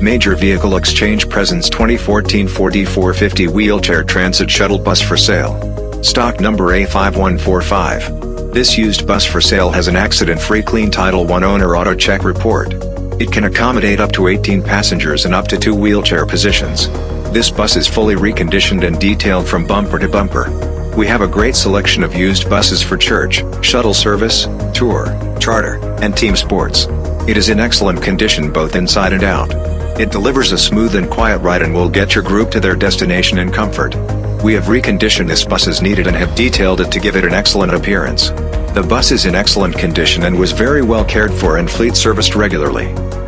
Major Vehicle Exchange presents 2014 Ford E450 Wheelchair Transit Shuttle Bus for sale. Stock number A5145. This used bus for sale has an accident-free clean Title I owner auto check report. It can accommodate up to 18 passengers and up to two wheelchair positions. This bus is fully reconditioned and detailed from bumper to bumper. We have a great selection of used buses for church, shuttle service, tour, charter, and team sports. It is in excellent condition both inside and out. It delivers a smooth and quiet ride and will get your group to their destination in comfort. We have reconditioned this bus as needed and have detailed it to give it an excellent appearance. The bus is in excellent condition and was very well cared for and fleet serviced regularly.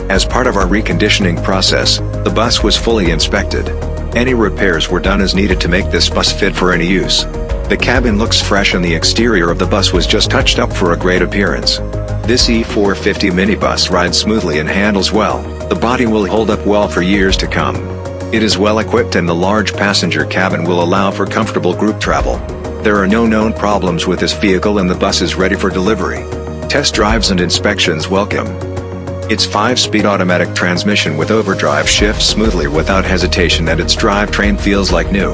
As part of our reconditioning process, the bus was fully inspected. Any repairs were done as needed to make this bus fit for any use. The cabin looks fresh and the exterior of the bus was just touched up for a great appearance. This E450 minibus rides smoothly and handles well, the body will hold up well for years to come. It is well equipped and the large passenger cabin will allow for comfortable group travel. There are no known problems with this vehicle and the bus is ready for delivery. Test drives and inspections welcome. Its 5-speed automatic transmission with overdrive shifts smoothly without hesitation and its drivetrain feels like new.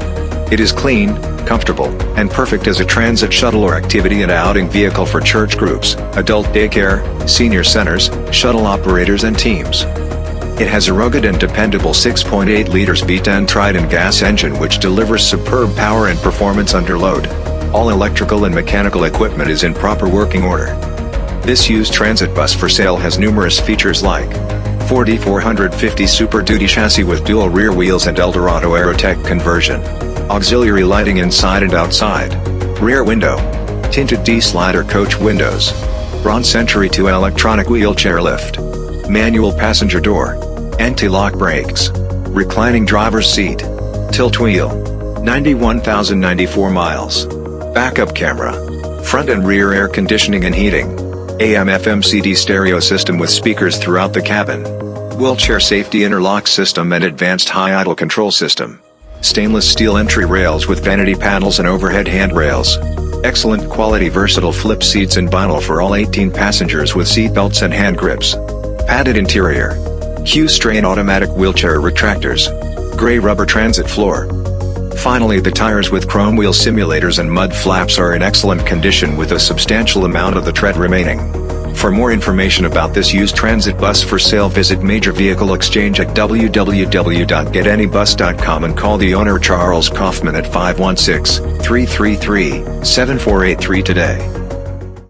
It is clean, comfortable, and perfect as a transit shuttle or activity and outing vehicle for church groups, adult daycare, senior centers, shuttle operators and teams. It has a rugged and dependable 6.8 liters V10 Triton gas engine which delivers superb power and performance under load. All electrical and mechanical equipment is in proper working order. This used transit bus for sale has numerous features like Ford E450 Super Duty chassis with dual rear wheels and Eldorado Aerotech conversion. Auxiliary lighting inside and outside. Rear window. Tinted T-slider coach windows. Braun Century 2 electronic wheelchair lift. Manual passenger door. Anti-lock brakes. Reclining driver's seat. Tilt wheel. 91,094 miles. Backup camera. Front and rear air conditioning and heating. AM FM CD stereo system with speakers throughout the cabin. Wheelchair safety interlock system and advanced high idle control system. Stainless steel entry rails with vanity panels and overhead handrails. Excellent quality versatile flip seats and vinyl for all 18 passengers with seat belts and hand grips. Padded interior. Q'Straint automatic wheelchair retractors. Gray rubber transit floor. Finally the tires with chrome wheel simulators and mud flaps are in excellent condition with a substantial amount of the tread remaining. For more information about this used transit bus for sale visit Major Vehicle Exchange at www.getanybus.com and call the owner Charles Kaufman at 516-333-7483 today.